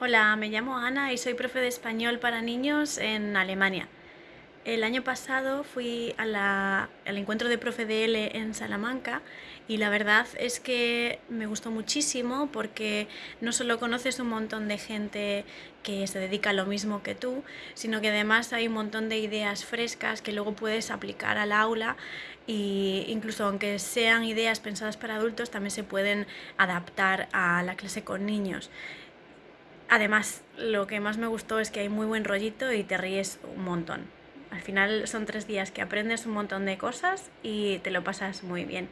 Hola, me llamo Ana y soy profe de español para niños en Alemania. El año pasado fui al encuentro de Profe DL en Salamanca y la verdad es que me gustó muchísimo porque no solo conoces un montón de gente que se dedica a lo mismo que tú, sino que además hay un montón de ideas frescas que luego puedes aplicar al aula e incluso aunque sean ideas pensadas para adultos también se pueden adaptar a la clase con niños. Además, lo que más me gustó es que hay muy buen rollito y te ríes un montón. Al final son tres días que aprendes un montón de cosas y te lo pasas muy bien.